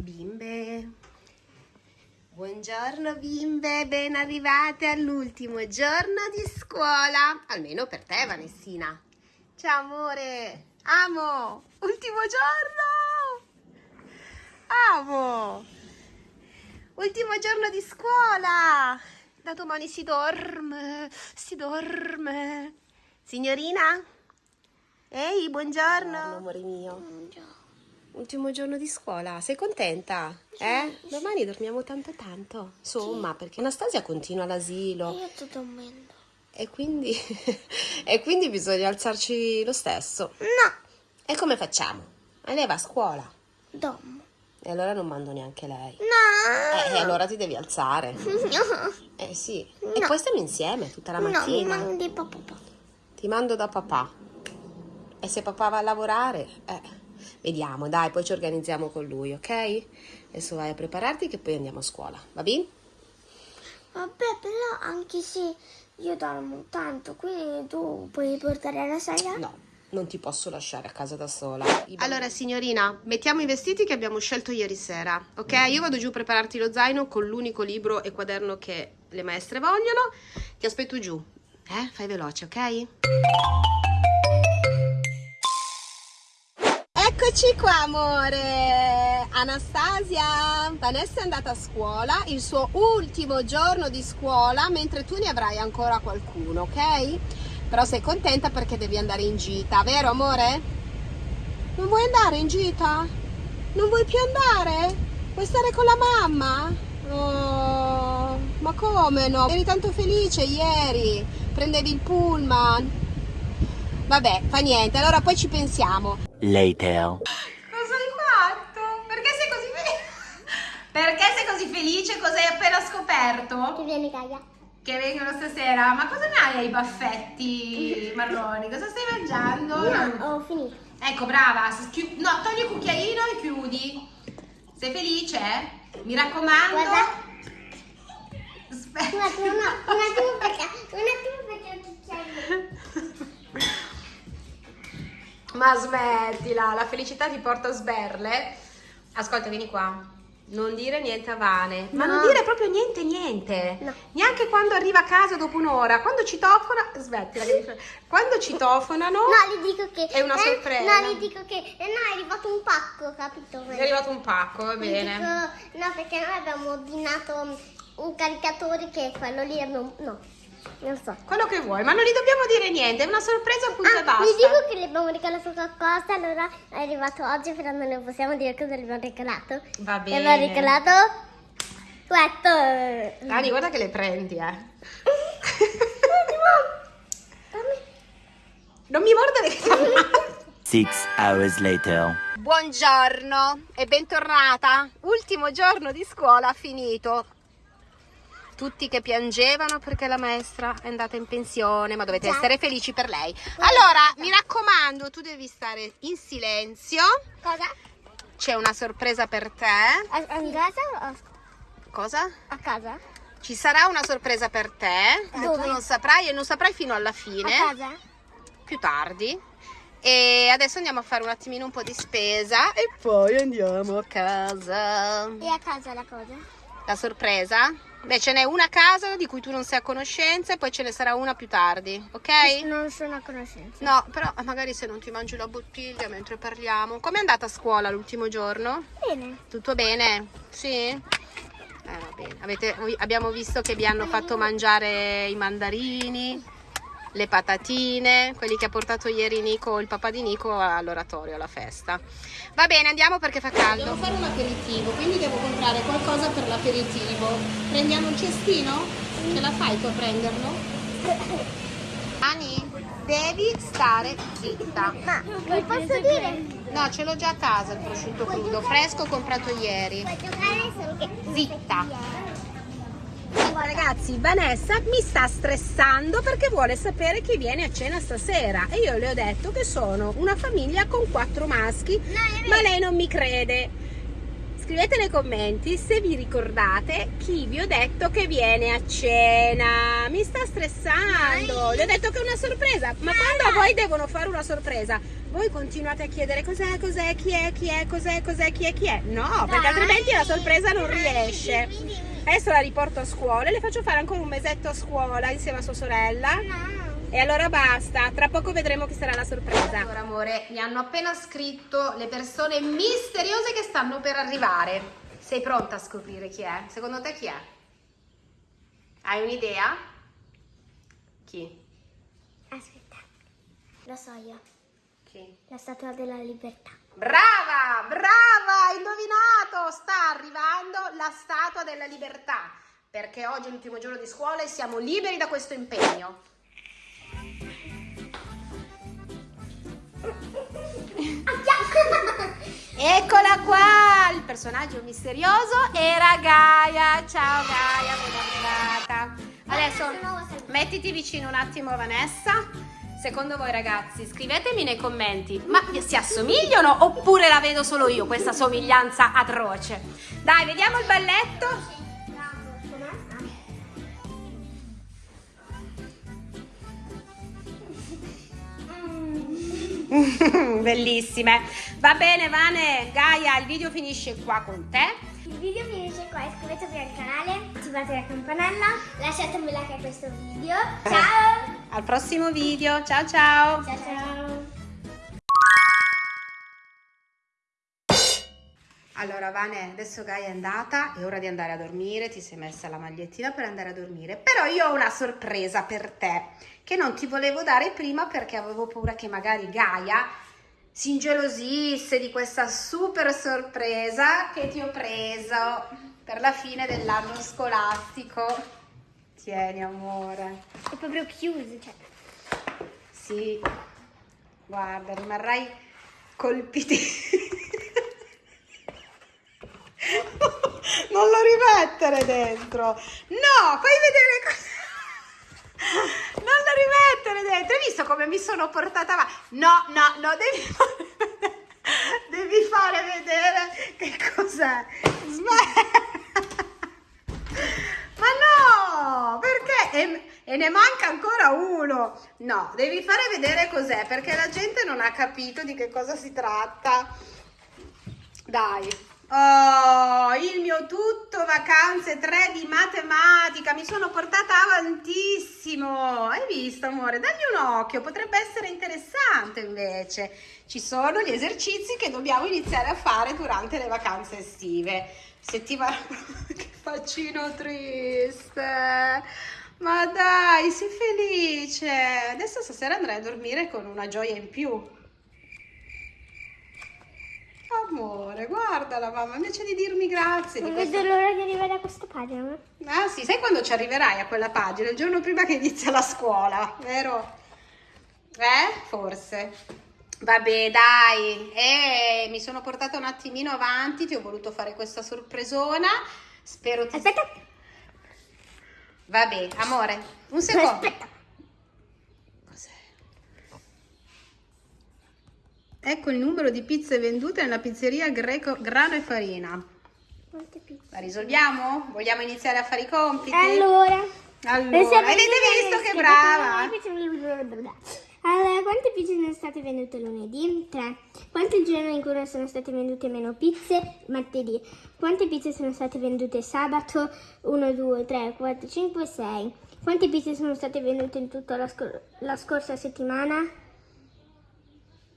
Bimbe, buongiorno bimbe, ben arrivate all'ultimo giorno di scuola, almeno per te Vanessina. Ciao amore, amo, ultimo giorno, amo, ultimo giorno di scuola, da domani si dorme, si dorme. Signorina? Ehi, buongiorno. Buongiorno amore mio. Ultimo giorno di scuola, sei contenta? Eh? Domani dormiamo tanto tanto. Insomma, perché Anastasia continua all'asilo. Io sto dormendo. E quindi, e quindi bisogna alzarci lo stesso. No. E come facciamo? E lei va a scuola. Dormo. E allora non mando neanche lei. No. Eh, e allora ti devi alzare. No. Eh sì. E poi stiamo insieme tutta la mattina. No, mi mandi papà. Ti mando da papà. E se papà va a lavorare, eh, vediamo, dai, poi ci organizziamo con lui, ok? Adesso vai a prepararti che poi andiamo a scuola, va bene? Vabbè, però anche se io dormo tanto, quindi tu puoi portare la saia? No, non ti posso lasciare a casa da sola. Allora, signorina, mettiamo i vestiti che abbiamo scelto ieri sera, ok? Io vado giù a prepararti lo zaino con l'unico libro e quaderno che le maestre vogliono. Ti aspetto giù. Eh? Fai veloce, ok? Eccoci qua amore Anastasia Vanessa è andata a scuola il suo ultimo giorno di scuola mentre tu ne avrai ancora qualcuno ok? però sei contenta perché devi andare in gita vero amore? non vuoi andare in gita? non vuoi più andare? vuoi stare con la mamma? Oh, ma come no? eri tanto felice ieri prendevi il pullman vabbè fa niente allora poi ci pensiamo Later. Cosa hai fatto? Perché sei così felice? Perché sei così felice? Cosa hai appena scoperto? Che viene Gaia. Che vengono stasera? Ma cosa ne hai ai baffetti marroni? Cosa stai mangiando? No, ho finito. Ecco, brava. No, togli il cucchiaino e chiudi. Sei felice? Mi raccomando. Guarda. Aspetta. Un attimo, no, un attimo perché, un attimo perché il cucchiaino. Ma smettila, la felicità ti porta a sberle. Ascolta, vieni qua. Non dire niente a Vane, ma No. non dire proprio niente, niente. No. Neanche quando arriva a casa dopo un'ora. Quando citofona, smettila. che Quando citofonano, No, gli dico che... È una eh, sorpresa. No, gli dico che... eh, no, è arrivato un pacco, capito? è arrivato un pacco, va bene. dico- no, perché noi abbiamo ordinato un caricatore che è quello lì. No, non so. Quello che vuoi, ma non gli dobbiamo dire niente, è una sorpresa punto e Ah, basta. gli dico che le abbiamo regalato qualcosa, allora è arrivato oggi, però non ne possiamo dire cosa le abbiamo regalato. Va Le bene. abbiamo regalato questo. Dani, guarda che le prendi, eh. non mi mordere che ammazzo. Six hours later. Buongiorno e bentornata. Ultimo giorno di scuola finito. Tutti che piangevano perché la maestra è andata in pensione, ma dovete Già. essere felici per lei. Allora, mi raccomando, tu devi stare in silenzio. Cosa? C'è una sorpresa per te. A, a casa a, Cosa? a casa? Ci sarà una sorpresa per te. Dove? Tu non saprai e non saprai fino alla A fine. casa? più tardi. E adesso andiamo a fare un attimino un po' di spesa e poi andiamo a casa. E a casa la cosa? La sorpresa? Beh, ce n'è una a casa di cui tu non sei a conoscenza e poi ce ne sarà una più tardi, ok? Non sono a conoscenza. No, però magari se non ti mangi la bottiglia mentre parliamo. Com'è andata a scuola l'ultimo giorno? Bene. Tutto bene? Sì? Eh, va bene. Avete- abbiamo visto che vi hanno fatto mangiare i mandarini, le patatine, quelli che ha portato ieri Nico, il papà di Nico all'oratorio, alla festa. Va bene, andiamo perché fa caldo. Devo fare un aperitivo, quindi devo comprare qualcosa per l'aperitivo. Prendiamo un cestino? Ce la fai tu a prenderlo? Ani, devi stare zitta. Ma mi posso dire? No, ce l'ho già a casa il prosciutto crudo, fresco comprato ieri. Zitta. Ragazzi, Vanessa mi sta stressando perché vuole sapere chi viene a cena stasera e io le ho detto che sono una famiglia con quattro maschi, vero. ma lei non mi crede. Scrivete nei commenti se vi ricordate chi vi ho detto che viene a cena. Mi sta stressando. Le ho detto che è una sorpresa, ma quando a voi devono fare una sorpresa, voi continuate a chiedere cos'è, cos'è, chi è, chi è, cos'è, cos'è, chi è, chi è. No, perché altrimenti la sorpresa non riesce. Adesso la riporto a scuola e le faccio fare ancora un mesetto a scuola insieme a sua sorella. E allora basta, tra poco vedremo chi sarà la sorpresa. Allora amore, mi hanno appena scritto le persone misteriose che stanno per arrivare. Sei pronta a scoprire chi è? Secondo te chi è? Hai un'idea? Chi? Aspetta. Lo so io. Chi? La statua della libertà. Brava, brava, indovinato, sta arrivando la statua della libertà, perché oggi è l'ultimo giorno di scuola e siamo liberi da questo impegno. Eccola qua, il personaggio misterioso era Gaia. Ciao Gaia, ben arrivata. Adesso mettiti vicino un attimo Vanessa. Secondo voi ragazzi, scrivetemi nei commenti, ma si assomigliano oppure la vedo solo io, questa somiglianza atroce? Dai, vediamo il balletto. Bellissime. Va bene Vane, Gaia, il video finisce qua con te. Il video finisce qua, iscrivetevi al canale, attivate la campanella, lasciate un like a questo video. Ciao! Al prossimo video, ciao ciao. Ciao ciao! Allora Vane, adesso Gaia è andata, è ora di andare a dormire, ti sei messa la magliettina per andare a dormire, però io ho una sorpresa per te che non ti volevo dare prima perché avevo paura che magari Gaia si ingelosisse di questa super sorpresa che ti ho preso per la fine dell'anno scolastico. Tieni amore. È proprio chiuso, cioè. Sì, guarda, rimarrai colpiti. non lo rimettere dentro. No, fai vedere cosa. Non lo rimettere dentro. Hai visto come mi sono portata avanti? No, no, no, devi fare vedere, devi fare vedere che cos'è. Ma no, perché? E, e ne manca ancora uno. No, devi fare vedere cos'è, perché la gente non ha capito di che cosa si tratta. Dai. Oh, il mio tutto vacanze 3 di matematica, mi sono portata avantissimo. Hai visto, amore? Dagli un occhio, potrebbe essere interessante invece. Ci sono gli esercizi che dobbiamo iniziare a fare durante le vacanze estive. Settimana che faccino triste. Ma dai, sii felice. Adesso stasera andrai a dormire con una gioia in più. Amore, guarda la mamma, invece di dirmi grazie. Non di vedo questo- l'ora di arrivare a questa pagina. Ah sì, sai quando ci arriverai a quella pagina? Il giorno prima che inizia la scuola, vero? Eh? Forse. Vabbè, dai. Eh, mi sono portata un attimino avanti, ti ho voluto fare questa sorpresona. Spero ti... Aspetta. Vabbè, amore, un secondo. Aspetta. Ecco il numero di pizze vendute nella pizzeria Greco Grano e Farina. Quante pizze? La risolviamo? Vogliamo iniziare a fare i compiti? Allora. Allora, avete visto che brava? Allora, quante pizze sono state vendute lunedì? 3. Quanto il giorno in cui sono state vendute meno pizze? Martedì. Quante pizze sono state vendute sabato? 1, 2, 3, 4, 5, 6. Quante pizze sono state vendute in tutta la, scor- la scorsa settimana?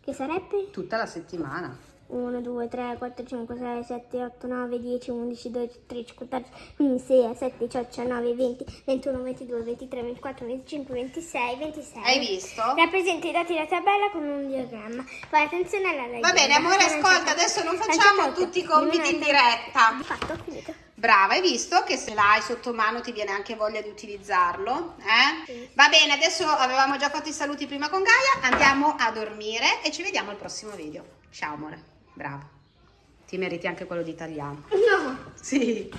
Che sarebbe? Tutta la settimana. 1, 2, 3, 4, 5, 6, 7, 8, 9, 10, 11, 12, 13, 14, 15, 16, 17, 18, 19, 20, 21, 22, 23, 24, 25, 26, 26. Hai visto? Rappresenta i dati della tabella con un diagramma. Fai attenzione alla legge. Va bene, amore, ascolta, adesso non facciamo tutti i compiti in diretta. Di fatto, ho finito. Brava, hai visto che se l'hai sotto mano ti viene anche voglia di utilizzarlo? Eh? Sì. Va bene, adesso avevamo già fatto i saluti prima con Gaia, andiamo a dormire e ci vediamo al prossimo video. Ciao amore, brava. Ti meriti anche quello di italiano. No. Sì.